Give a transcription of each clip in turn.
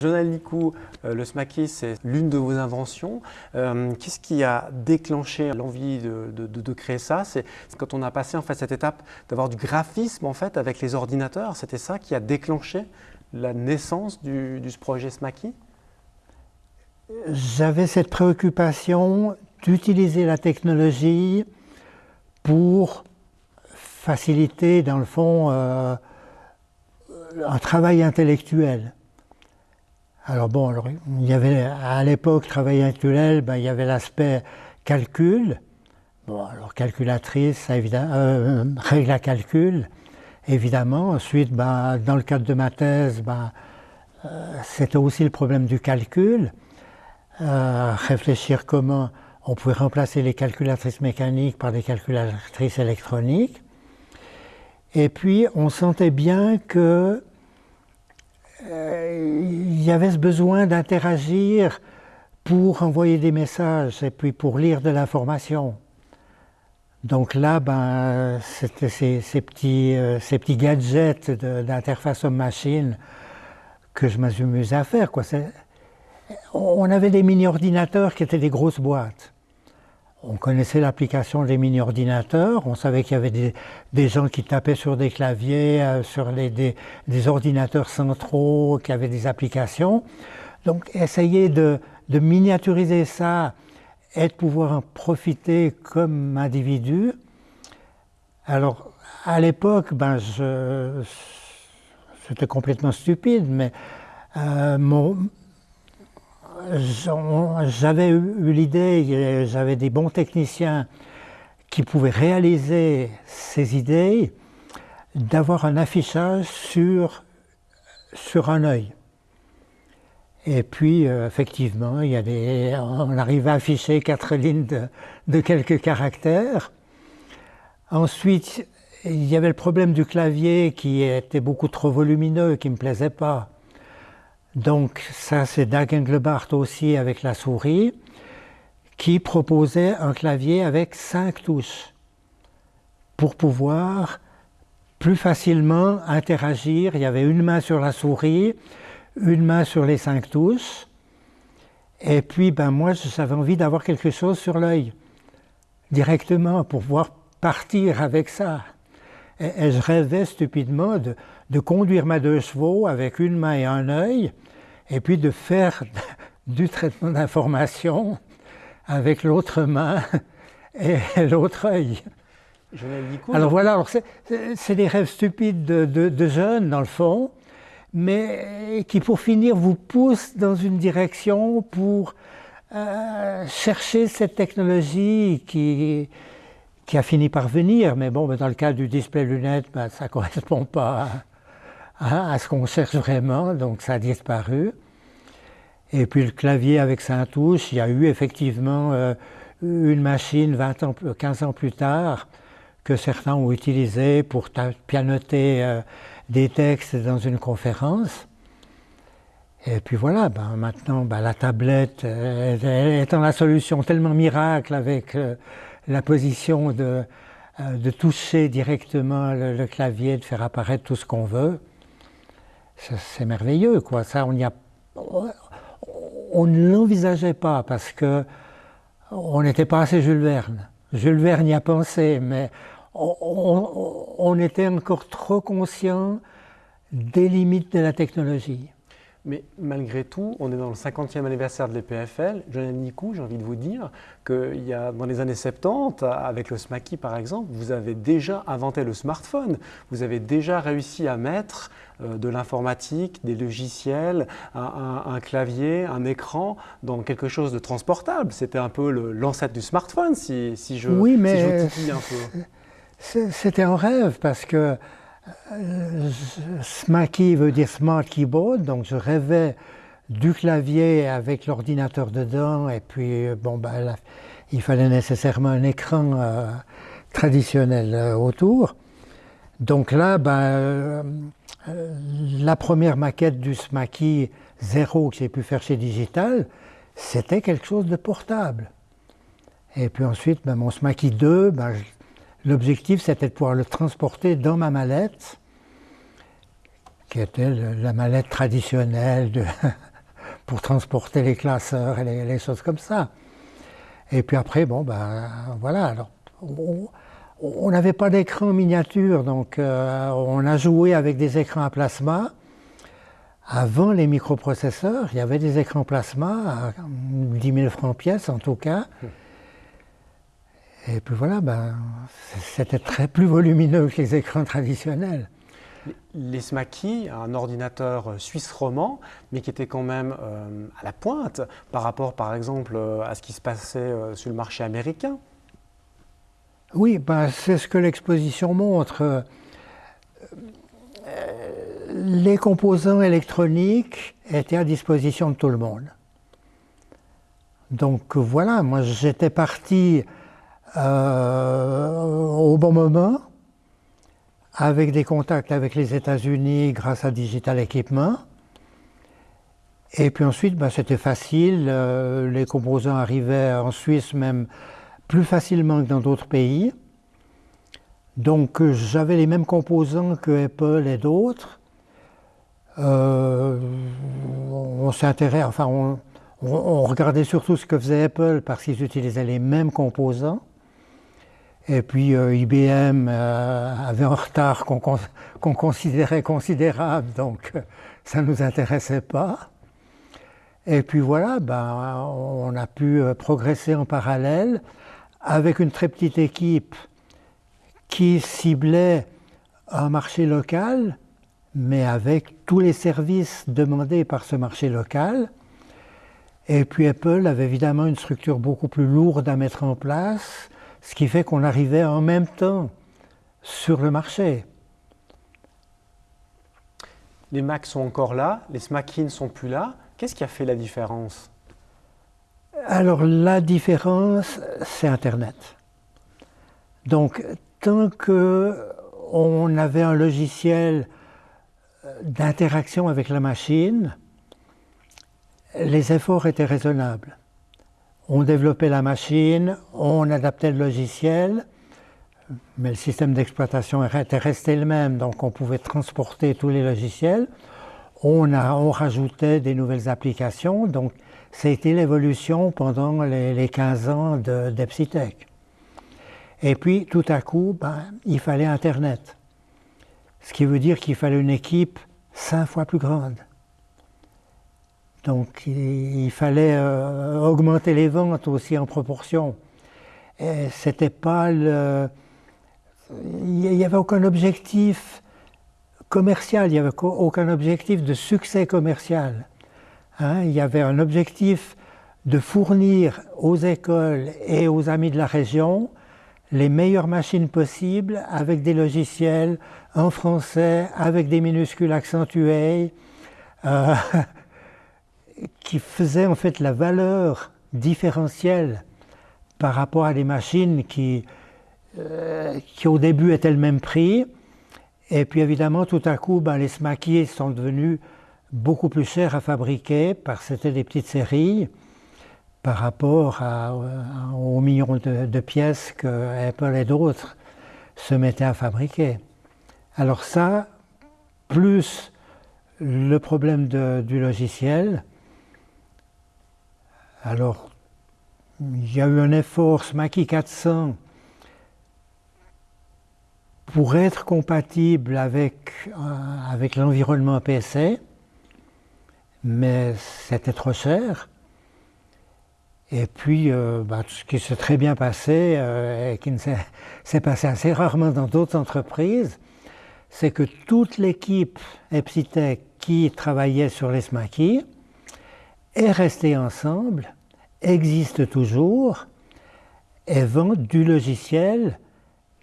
Jonathan Licou, euh, le SMACI, c'est l'une de vos inventions. Euh, qu'est-ce qui a déclenché l'envie de, créer ça? C'est quand on a passé en fait cette étape d'avoir du graphisme en fait avec les ordinateurs. C'était ça qui a déclenché la naissance du, projet SMACI J'avais cette préoccupation d'utiliser la technologie pour faciliter, dans le fond, euh, un travail intellectuel. Alors bon, il y avait à l'époque, travail intellectuel, ben, il y avait l'aspect calcul. Bon, alors calculatrice, ça, évidemment, euh, règle à calcul, évidemment. Ensuite, ben, dans le cadre de ma thèse, ben, euh, c'était aussi le problème du calcul. Euh, réfléchir comment on pouvait remplacer les calculatrices mécaniques par des calculatrices électroniques. Et puis, on sentait bien que il y avait ce besoin d'interagir pour envoyer des messages et puis pour lire de l'information. Donc là, ben, c'était ces, petits, euh, ces petits gadgets d'interface homme-machine que je m'amusais à faire. Quoi. On avait des mini-ordinateurs qui étaient des grosses boîtes. On connaissait l'application des mini-ordinateurs, on savait qu'il y avait des, gens qui tapaient sur des claviers, euh, sur les, des, ordinateurs centraux, qui avaient des applications. Donc essayer de, miniaturiser ça et de pouvoir en profiter comme individu. Alors à l'époque, ben, c'était complètement stupide, mais euh, mon, j'avais eu l'idée, j'avais des bons techniciens qui pouvaient réaliser ces idées, d'avoir un affichage sur, sur un œil. Et puis, euh, effectivement, il y a des, on arrive à afficher quatre lignes de, de, quelques caractères. Ensuite, il y avait le problème du clavier qui était beaucoup trop volumineux, qui ne me plaisait pas. Donc ça c'est Dag Engelbart aussi avec la souris, qui proposait un clavier avec cinq touches pour pouvoir plus facilement interagir. Il y avait une main sur la souris, une main sur les cinq touches, et puis ben, moi j'avais envie d'avoir quelque chose sur l'œil, directement, pour pouvoir partir avec ça. Et, je rêvais stupidement de, de, conduire ma deux chevaux avec une main et un œil, et puis de faire du traitement d'information avec l'autre main et l'autre œil. Alors voilà, c'est des rêves stupides de, de, jeunes dans le fond, mais qui pour finir vous poussent dans une direction pour euh, chercher cette technologie qui, qui a fini par venir, mais bon, dans le cas du display lunette, ben, ça ne correspond pas à, ce qu'on cherche vraiment, donc ça a disparu. Et puis le clavier avec sa touche, il y a eu effectivement euh, une machine 20 ans, 15 ans plus tard que certains ont utilisé pour pianoter euh, des textes dans une conférence. Et puis voilà, ben maintenant ben, la tablette euh, étant la solution tellement miracle avec la position de, euh, de toucher directement le, clavier, de faire apparaître tout ce qu'on veut, c'est merveilleux. Quoi. Ça, on, a, on ne l'envisageait pas parce que on n'était pas assez Jules Verne. Jules Verne y a pensé, mais on, on était encore trop conscient des limites de la technologie. Mais malgré tout, on est dans le 50e anniversaire de l'EPFL. Jonathan Nicou, j'ai envie de vous dire qu'il y a dans les années 70, avec le SMACI par exemple, vous avez déjà inventé le smartphone. Vous avez déjà réussi à mettre euh, de l'informatique, des logiciels, un, clavier, un écran dans quelque chose de transportable. C'était un peu l'ancêtre du smartphone, si, si je, oui, mais un peu. C'était un rêve parce que euh, SMACI veut dire Smart Keyboard, donc je rêvais du clavier avec l'ordinateur dedans, et puis euh, bon, ben, il fallait nécessairement un écran euh, traditionnel autour. Donc là, ben, la première maquette du SMACI 0 que j'ai pu faire chez Digital, c'était quelque chose de portable. Et puis ensuite, ben, mon SMACI 2, ben, L'objectif, c'était de pouvoir le transporter dans ma mallette, qui était la mallette traditionnelle pour transporter les classeurs et les, choses comme ça. Et puis après, bon, ben voilà, alors on n'avait pas d'écran miniature, donc euh, on a joué avec des écrans à plasma. Avant les microprocesseurs, il y avait des écrans plasma à 10 000 francs pièce en tout cas. Et puis voilà, ben, c'était très plus volumineux que les écrans traditionnels. Les SMACI, un ordinateur suisse roman, mais qui était quand même euh, à la pointe par rapport, par exemple, euh, à ce qui se passait euh, sur le marché américain. Oui, ben, c'est ce que l'exposition montre. Les composants électroniques étaient à disposition de tout le monde. Donc voilà, moi j'étais parti au bon moment avec des contacts avec les États-Unis grâce à Digital Equipment. Et puis ensuite, ben, c'était facile. Euh, les composants arrivaient en Suisse même plus facilement que dans d'autres pays. Donc euh, j'avais les mêmes composants que Apple et d'autres. Euh, on s'intéressait, enfin on, regardait surtout ce que faisait Apple parce qu'ils utilisaient les mêmes composants. Et puis euh, IBM euh, avait un retard qu'on considérait considérable, donc euh, ça ne nous intéressait pas. Et puis voilà, ben, on a pu progresser en parallèle avec une très petite équipe qui ciblait un marché local, mais avec tous les services demandés par ce marché local. Et puis Apple avait évidemment une structure beaucoup plus lourde à mettre en place, ce qui fait qu'on arrivait en même temps sur le marché. Les Macs sont encore là, les SMACI ne sont plus là. Qu'est-ce qui a fait la différence? Alors la différence, c'est Internet. Donc tant qu'on avait un logiciel d'interaction avec la machine, les efforts étaient raisonnables. On développait la machine, on adaptait le logiciel, mais le système d'exploitation était resté le même, donc on pouvait transporter tous les logiciels. On, rajoutait des nouvelles applications, donc c'était l'évolution pendant les, 15 ans d'Epsitech. Et puis tout à coup, ben, il fallait Internet. Ce qui veut dire qu'il fallait une équipe cinq fois plus grande. Donc il, fallait euh, augmenter les ventes aussi en proportion. C'était pas. Il n'y avait aucun objectif commercial, il n'y avait aucun objectif de succès commercial. Hein. il y avait un objectif de fournir aux écoles et aux amis de la région les meilleures machines possibles avec des logiciels en français, avec des minuscules accentués. Euh, qui faisait en fait la valeur différentielle par rapport à des machines qui, euh, qui au début étaient le même prix. Et puis évidemment, tout à coup, ben, les smaquiers sont devenus beaucoup plus chers à fabriquer parce que c'était des petites séries par rapport à, aux millions de, pièces que Apple et d'autres se mettaient à fabriquer. Alors ça, plus le problème du logiciel, alors, il y a eu un effort SMACI 400 pour être compatible avec, euh, l'environnement PC, mais c'était trop cher. Et puis, euh, bah, ce qui s'est très bien passé, euh, et qui s'est passé assez rarement dans d'autres entreprises, c'est que toute l'équipe Epsitech qui travaillait sur les SMACI est restée ensemble, existe toujours et vend du logiciel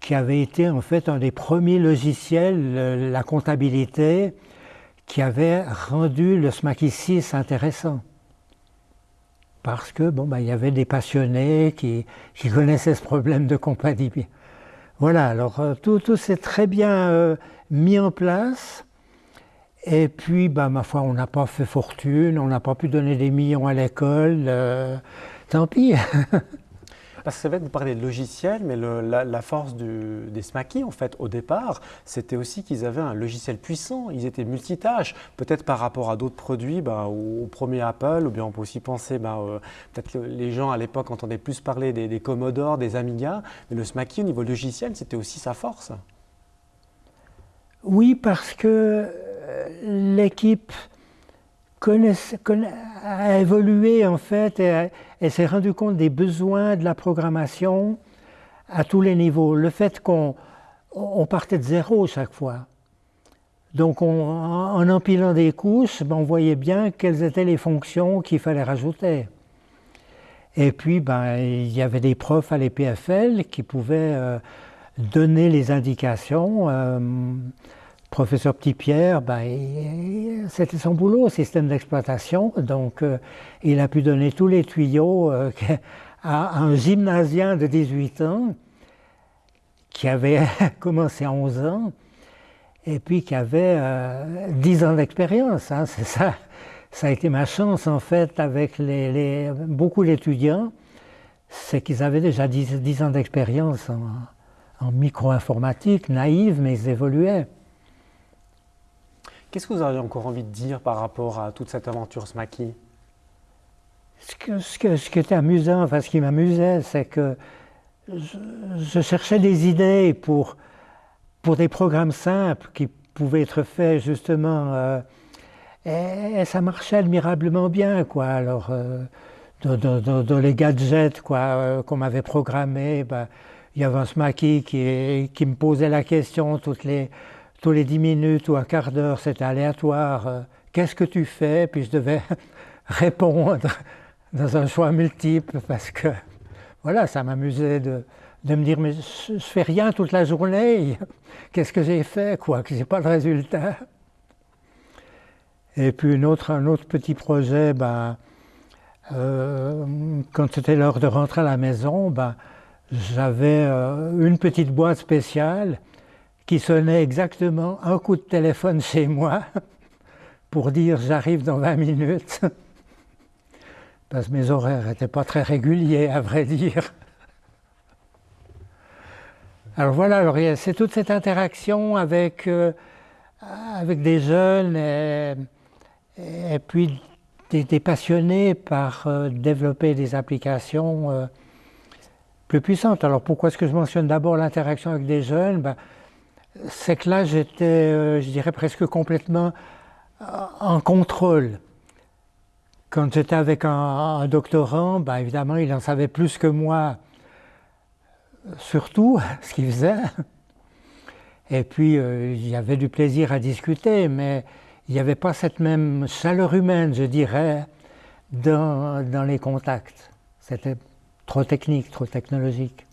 qui avait été en fait un des premiers logiciels, la comptabilité, qui avait rendu le SMACI 6 intéressant. Parce que bon, ben, il y avait des passionnés qui, qui, connaissaient ce problème de comptabilité. Voilà, alors euh, tout, tout s'est très bien euh, mis en place. Et puis, bah, ma foi, on n'a pas fait fortune, on n'a pas pu donner des millions à l'école, euh, tant pis. Parce que c'est vrai que vous parlez de logiciel, mais la, force des Smaky, en fait, au départ, c'était aussi qu'ils avaient un logiciel puissant. Ils étaient multitâches. Peut-être par rapport à d'autres produits, bah, au, premier Apple, ou bien on peut aussi penser, bah, euh, peut-être que les gens à l'époque entendaient plus parler des, des Commodore, des Amiga, mais le Smaky, au niveau logiciel, c'était aussi sa force. Oui, parce que l'équipe a évolué en fait et, s'est rendu compte des besoins de la programmation à tous les niveaux. Le fait qu'on partait de zéro chaque fois. Donc en empilant des couches, ben, on voyait bien quelles étaient les fonctions qu'il fallait rajouter. Et puis ben, il y avait des profs à l'EPFL qui pouvaient euh, donner les indications. Euh, professeur Petit-Pierre, ben, c'était son boulot, système d'exploitation, donc euh, il a pu donner tous les tuyaux euh, à un gymnasien de 18 ans qui avait commencé à 11 ans et puis qui avait 10 ans d'expérience. Hein, c'est ça. Ça a été ma chance en fait avec beaucoup d'étudiants, c'est qu'ils avaient déjà 10, ans d'expérience en, en micro-informatique, naïve, mais ils évoluaient. Qu'est-ce que vous auriez encore envie de dire par rapport à toute cette aventure Smaky ce, qui était amusant, enfin ce qui m'amusait, c'est que je, cherchais des idées pour, pour des programmes simples qui pouvaient être faits justement. Euh, et, ça marchait admirablement bien, quoi. Alors, euh, dans, les gadgets euh, qu'on m'avait programmés, ben, il y avait un Smaky qui, qui me posait la question toutes les tous les dix minutes ou un quart d'heure, c'était aléatoire. Euh, qu'est-ce que tu fais? Puis je devais répondre dans un choix multiple parce que voilà, ça m'amusait de, me dire mais je, fais rien toute la journée. Qu'est-ce que j'ai fait? Quoi Que j'ai pas de résultat. Et puis une autre, un autre petit projet, ben, euh, quand c'était l'heure de rentrer à la maison, ben, j'avais euh, une petite boîte spéciale qui sonnait exactement un coup de téléphone chez moi pour dire j'arrive dans 20 minutes. Parce que mes horaires n'étaient pas très réguliers, à vrai dire. Alors voilà, c'est toute cette interaction avec, euh, avec des jeunes et, puis des, passionnés par euh, développer des applications euh, plus puissantes. Alors pourquoi est-ce que je mentionne d'abord l'interaction avec des jeunes? Ben, c'est que là, j'étais, euh, je dirais, presque complètement euh, en contrôle. Quand j'étais avec un, doctorant, ben, évidemment, il en savait plus que moi, surtout ce qu'il faisait. Et puis, euh, il y avait du plaisir à discuter, mais il n'y avait pas cette même chaleur humaine, je dirais, dans les contacts. C'était trop technique, trop technologique.